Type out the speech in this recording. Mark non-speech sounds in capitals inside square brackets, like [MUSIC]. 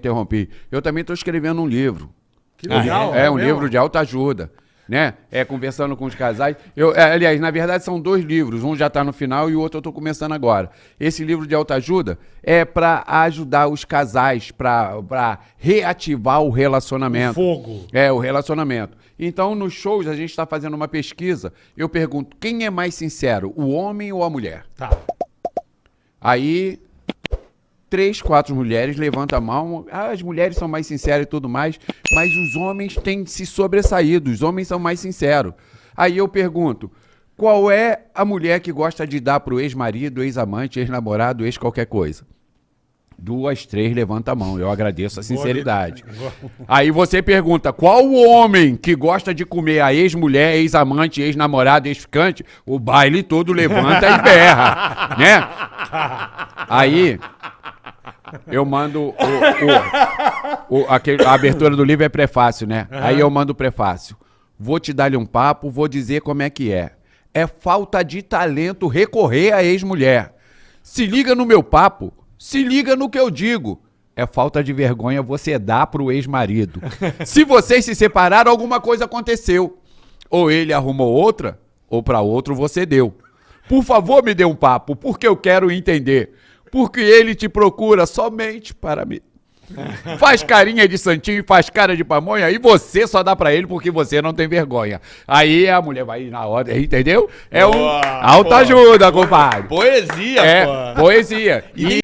interrompi. Eu também estou escrevendo um livro. Que legal. É, um mesmo? livro de alta ajuda. Né? É, conversando com os casais. Eu, é, aliás, na verdade, são dois livros. Um já está no final e o outro eu estou começando agora. Esse livro de alta ajuda é para ajudar os casais, para reativar o relacionamento. Fogo. É, o relacionamento. Então, nos shows, a gente está fazendo uma pesquisa. Eu pergunto: quem é mais sincero, o homem ou a mulher? Tá. Aí, três, quatro mulheres levantam a mão. Ah, as mulheres são mais sinceras e tudo mais, mas os homens têm se sobressaído, os homens são mais sinceros. Aí eu pergunto: qual é a mulher que gosta de dar pro ex-marido, ex-amante, ex-namorado, ex qualquer coisa? Duas, três, levanta a mão. Eu agradeço a sinceridade. [LAUGHS] Aí você pergunta: qual o homem que gosta de comer a ex-mulher, ex-amante, ex-namorado, ex-ficante? O baile todo levanta e berra, [LAUGHS] né? Aí eu mando o, o- o- aquele- a abertura do livro é prefácio, né? Aí eu mando o prefácio. Vou te dar-lhe um papo, vou dizer como é que é. É falta de talento recorrer à ex-mulher. Se liga no meu papo, se liga no que eu digo. É falta de vergonha você dar pro ex-marido. [LAUGHS] Se vocês se separaram, alguma coisa aconteceu. Ou ele arrumou outra, ou para outro você deu. Por favor, me dê um papo, porque eu quero entender. Porque ele te procura somente para mim. Faz carinha de santinho e faz cara de pamonha e você só dá pra ele porque você não tem vergonha. Aí a mulher vai na hora, entendeu? É um Boa, alta boa. ajuda, compadre. Poesia, É, pô. poesia. E